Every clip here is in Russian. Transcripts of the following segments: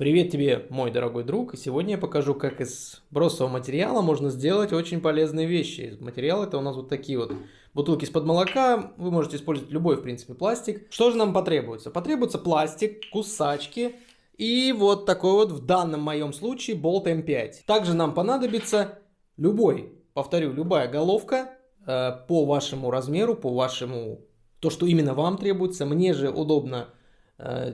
Привет тебе, мой дорогой друг, сегодня я покажу, как из бросового материала можно сделать очень полезные вещи. Материал это у нас вот такие вот бутылки из-под молока, вы можете использовать любой, в принципе, пластик. Что же нам потребуется? Потребуется пластик, кусачки и вот такой вот, в данном моем случае, болт М5. Также нам понадобится любой, повторю, любая головка э, по вашему размеру, по вашему, то, что именно вам требуется. Мне же удобно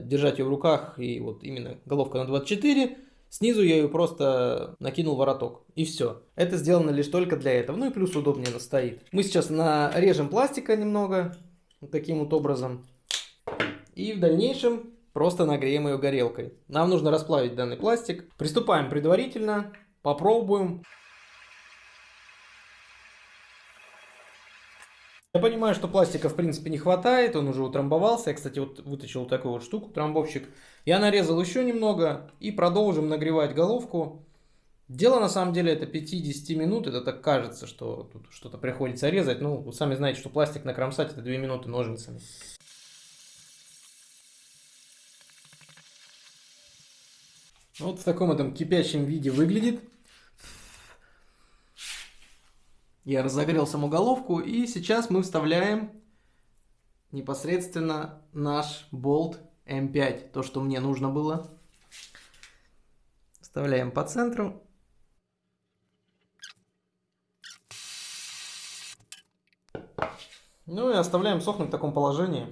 держать ее в руках, и вот именно головка на 24, снизу я ее просто накинул вороток, и все. Это сделано лишь только для этого, ну и плюс удобнее она стоит. Мы сейчас нарежем пластика немного, вот таким вот образом, и в дальнейшем просто нагреем ее горелкой. Нам нужно расплавить данный пластик. Приступаем предварительно, попробуем. Я понимаю, что пластика в принципе не хватает, он уже утрамбовался. Я, кстати, вот вытащил вот такую вот штуку, трамбовщик. Я нарезал еще немного и продолжим нагревать головку. Дело на самом деле это 5-10 минут, это так кажется, что тут что-то приходится резать. Ну, вы сами знаете, что пластик накромсать это 2 минуты ножницами. Вот в таком этом кипящем виде выглядит. Я разогрел саму головку и сейчас мы вставляем непосредственно наш болт М5, то, что мне нужно было. Вставляем по центру. Ну и оставляем сохнуть в таком положении.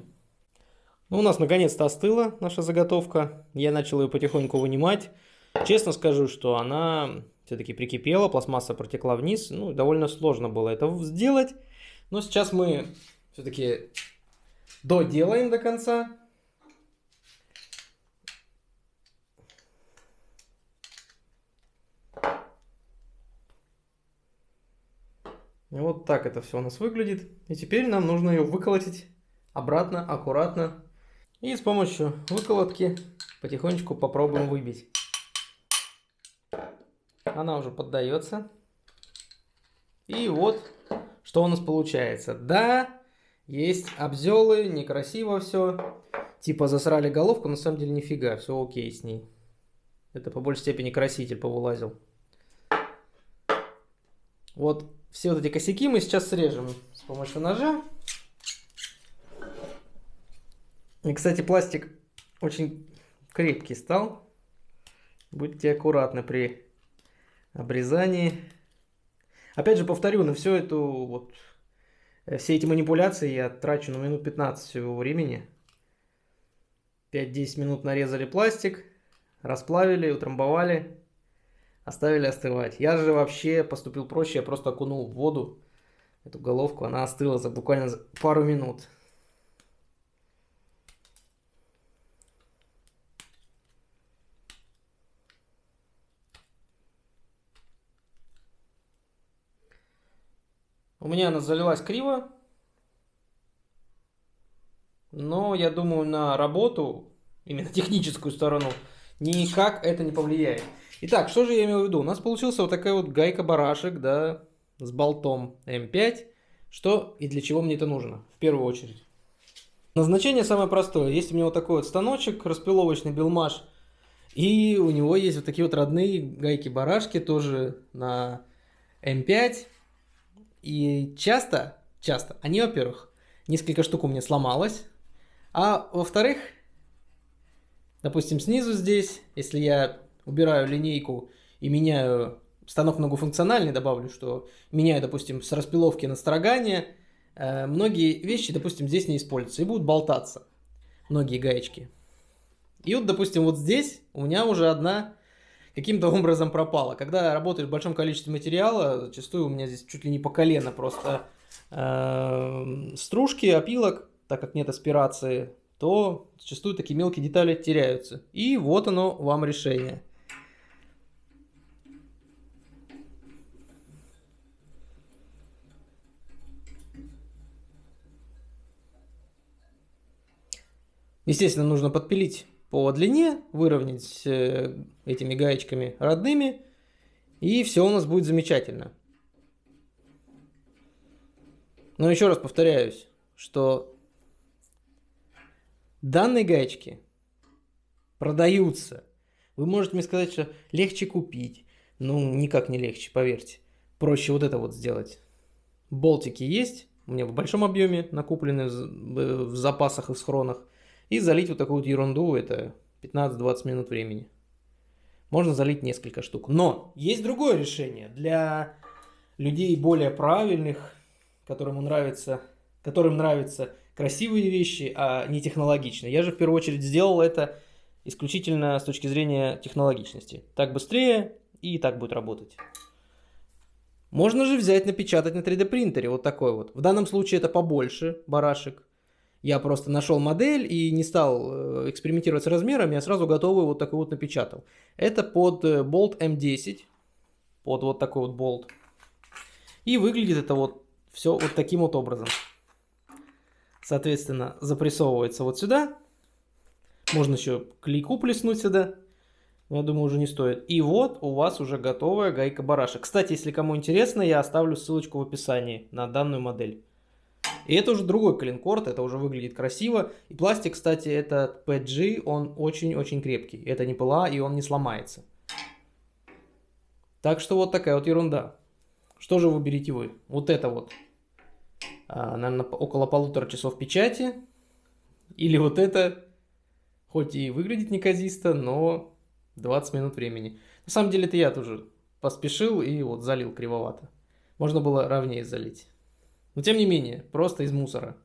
Ну, у нас наконец-то остыла наша заготовка. Я начал ее потихоньку вынимать. Честно скажу, что она все-таки прикипела, пластмасса протекла вниз. Ну, довольно сложно было это сделать. Но сейчас мы все-таки доделаем до конца. И вот так это все у нас выглядит. И теперь нам нужно ее выколотить обратно, аккуратно. И с помощью выколотки потихонечку попробуем выбить. Она уже поддается. И вот, что у нас получается. Да, есть обзелы, некрасиво все. Типа засрали головку, на самом деле нифига, все окей с ней. Это по большей степени краситель повылазил. Вот все вот эти косяки мы сейчас срежем с помощью ножа. И, кстати, пластик очень крепкий стал. Будьте аккуратны при обрезании. Опять же, повторю, на все эту вот э, все эти манипуляции я трачу на минут 15 всего времени. 5-10 минут нарезали пластик, расплавили, утрамбовали, оставили остывать. Я же вообще поступил проще, я просто окунул в воду эту головку, она остыла за буквально пару минут. У меня она залилась криво. Но я думаю, на работу, именно техническую сторону, никак это не повлияет. Итак, что же я имел в виду? У нас получился вот такая вот гайка-барашек, да, с болтом М5. Что и для чего мне это нужно, в первую очередь. Назначение самое простое. Есть у меня вот такой вот станочек, распиловочный билмаш. И у него есть вот такие вот родные гайки-барашки, тоже на М5. И часто, часто, они, во-первых, несколько штук у меня сломалось, а во-вторых, допустим, снизу здесь, если я убираю линейку и меняю станок многофункциональный, добавлю, что меняю, допустим, с распиловки на строгание, э, многие вещи, допустим, здесь не используются и будут болтаться, многие гаечки. И вот, допустим, вот здесь у меня уже одна каким-то образом пропала. Когда работаешь в большом количестве материала, зачастую у меня здесь чуть ли не по колено просто э, стружки, опилок, так как нет аспирации, то зачастую такие мелкие детали теряются. И вот оно вам решение. Естественно, нужно подпилить по длине, выровнять э, этими гаечками родными, и все у нас будет замечательно. Но еще раз повторяюсь, что данные гаечки продаются Вы можете мне сказать, что легче купить. Ну, никак не легче, поверьте. Проще вот это вот сделать. Болтики есть, у меня в большом объеме накуплены в запасах и в схронах. И залить вот такую вот ерунду, это 15-20 минут времени. Можно залить несколько штук. Но есть другое решение для людей более правильных, которым нравится, которым нравятся красивые вещи, а не технологичные. Я же в первую очередь сделал это исключительно с точки зрения технологичности. Так быстрее и так будет работать. Можно же взять, напечатать на 3D принтере вот такой вот. В данном случае это побольше барашек. Я просто нашел модель и не стал э, экспериментировать с размерами, я сразу готовый вот такой вот напечатал. Это под э, болт М10, под вот такой вот болт. И выглядит это вот все вот таким вот образом. Соответственно, запрессовывается вот сюда. Можно еще клейку плеснуть сюда. Я думаю, уже не стоит. И вот у вас уже готовая гайка барашек. Кстати, если кому интересно, я оставлю ссылочку в описании на данную модель. И это уже другой клинкорд, это уже выглядит красиво. И пластик, кстати, этот PG, он очень-очень крепкий. Это не пыла, и он не сломается. Так что вот такая вот ерунда. Что же выберете вы? Вот это вот. А, наверное, около полутора часов печати. Или вот это. Хоть и выглядит неказисто, но 20 минут времени. На самом деле это я тоже поспешил и вот залил кривовато. Можно было ровнее залить. Но тем не менее, просто из мусора.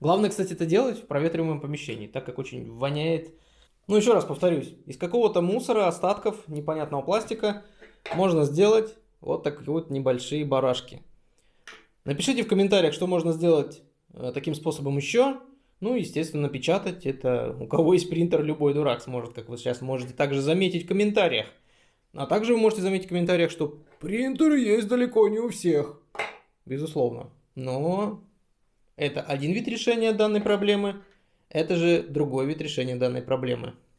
Главное, кстати, это делать в проветриваемом помещении, так как очень воняет. Ну, еще раз повторюсь, из какого-то мусора, остатков непонятного пластика можно сделать вот такие вот небольшие барашки. Напишите в комментариях, что можно сделать э, таким способом еще. Ну, естественно, напечатать. Это у кого есть принтер, любой дурак сможет, как вы сейчас можете также заметить в комментариях. А также вы можете заметить в комментариях, что принтеры есть далеко не у всех. Безусловно. Но это один вид решения данной проблемы. Это же другой вид решения данной проблемы.